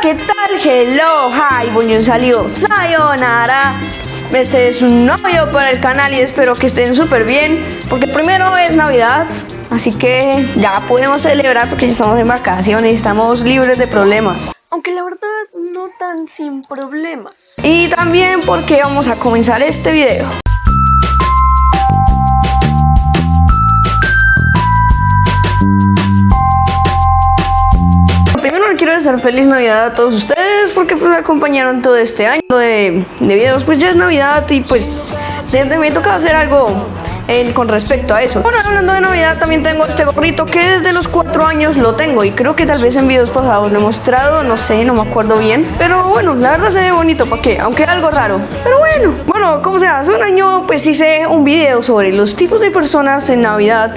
¿qué tal? Hello, hi, buenos salido Sayonara Este es un novio para el canal y espero que estén súper bien Porque primero es Navidad Así que ya podemos celebrar porque ya estamos en vacaciones y estamos libres de problemas aunque la verdad no tan sin problemas. Y también porque vamos a comenzar este video. Desear feliz Navidad a todos ustedes porque pues, me acompañaron todo este año de, de videos. Pues ya es Navidad y pues me toca hacer algo con respecto a eso. Bueno, hablando de Navidad, también tengo este gorrito que desde los cuatro años lo tengo y creo que tal vez en videos pasados lo he mostrado, no sé, no me acuerdo bien. Pero bueno, la verdad se ve bonito, ¿para qué? Aunque algo raro. Pero bueno, bueno, como sea, hace un año pues hice un video sobre los tipos de personas en Navidad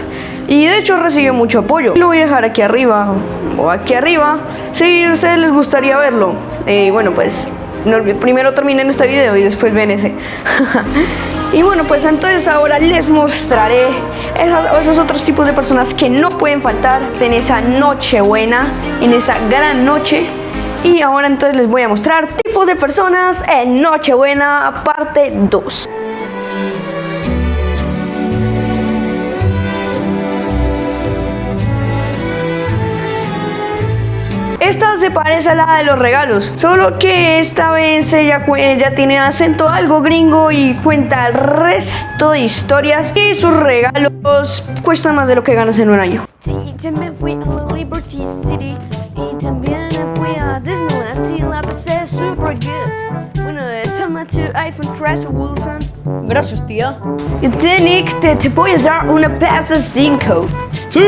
y de hecho recibió mucho apoyo. Lo voy a dejar aquí arriba o aquí arriba si a ustedes les gustaría verlo. Eh, bueno, pues primero terminen este video y después ven ese. Y bueno, pues entonces ahora les mostraré esos, otros tipos de personas que no pueden faltar en esa noche buena, en esa gran noche. Y ahora entonces les voy a mostrar tipos de personas en Nochebuena parte 2. Esta se parece a la de los regalos, solo que esta vez ella, ella tiene acento algo gringo y cuenta el resto de historias y sus regalos cuestan más de lo que ganas en un año. Sí, también fui a Liberty City y también fui a Disneyland y la pasé super good. Bueno, toma tu iPhone 3 Wilson. Gracias, tía. Y Nick, te, te voy a dar una PS5. ¡Sí!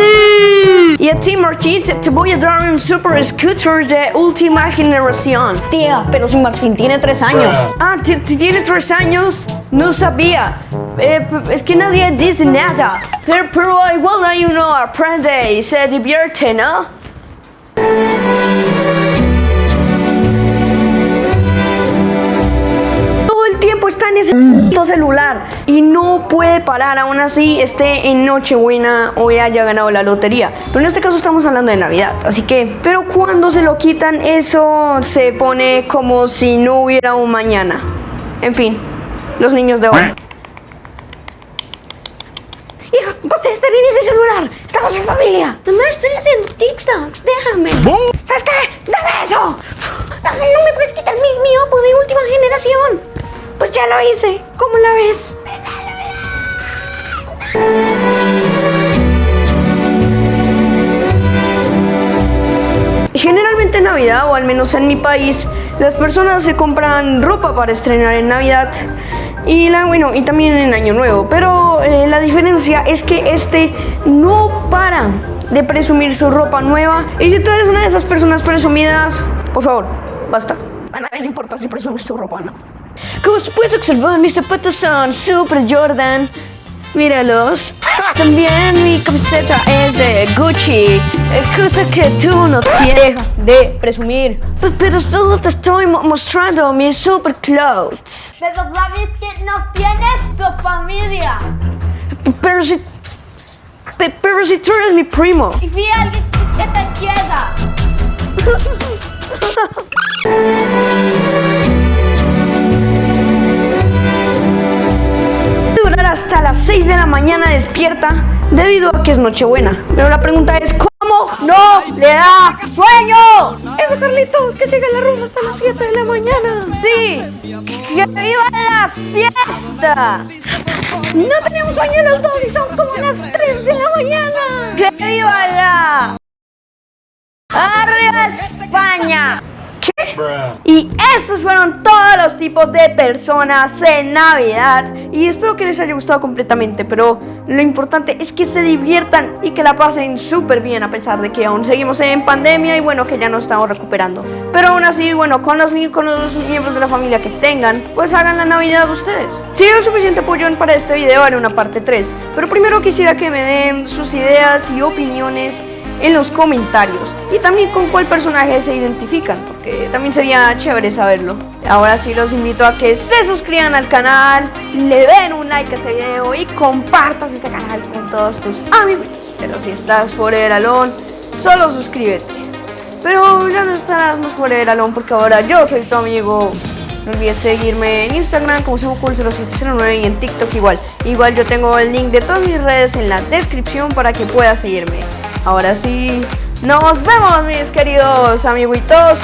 Y a ti, Martín, te, voy a dar un Super Scooter de última generación. Tía, pero si Martín tiene tres años. Ah, ¿tiene tres años? No sabía. Eh, es que nadie dice nada. Pero, pero igual hay uno aprende y se divierte, ¿no? Celular y no puede parar, aún así esté en Nochebuena o haya ganado la lotería. Pero en este caso estamos hablando de Navidad, así que, pero cuando se lo quitan, eso se pone como si no hubiera un mañana. En fin, los niños de hoy. Hija, basta de estar en ese celular. Estamos en familia. Mamá, estoy haciendo TikToks. Déjame. ¿Sabes qué? ¡Dame eso! No me puedes quitar mi, mi Oppo de última lo hice. ¿Cómo la ves? Generalmente en Navidad, o al menos en mi país, las personas se compran ropa para estrenar en Navidad y, la, bueno, y también en Año Nuevo. Pero eh, la diferencia es que este no para de presumir su ropa nueva. Y si tú eres una de esas personas presumidas, por favor, basta. A nadie le importa si presumes tu ropa, ¿no? Como puedes observar, mis zapatos son Super Jordan. Míralos. También mi camiseta es de Gucci. Cosa que tú no tienes de presumir. Pero solo te estoy mostrando mis super clothes. Pero sabes que no tienes tu familia. Pero si... Pero si tú eres mi primo. Y vi a alguien que te quiera. 6 de la mañana despierta debido a que es Nochebuena. Pero la pregunta es, ¿cómo no le da sueño? Eso, Carlitos, que siga la rumba hasta las 7 de la mañana. Sí, que viva la fiesta. No tenemos sueño los dos y son como las 3 de la mañana. ¡Que viva la... ¡Arriba España! Y estos fueron todos los tipos de personas en Navidad. Y espero que les haya gustado completamente Pero lo importante es que se diviertan y que la pasen súper bien A pesar de que aún seguimos en pandemia y bueno que ya nos estamos recuperando. Pero aún así, bueno, con los, con los miembros de la familia que tengan Pues hagan la Navidad ustedes. Si hay suficiente apoyo para este video haré una parte 3 Pero primero quisiera que me den sus ideas y opiniones en los comentarios y también con cuál personaje se identifican porque también sería chévere saberlo ahora sí los invito a que se suscriban al canal le den un like a este video y compartas este canal con todos tus amigos pero si estás fuera del alón solo suscríbete Pero ya no estarás más por el alón porque ahora yo soy tu amigo. No olvides seguirme en Instagram como SemoCool0709 y en TikTok igual. Igual yo tengo el link de todas mis redes en la descripción para que puedas seguirme. Ahora sí, nos vemos mis queridos amiguitos.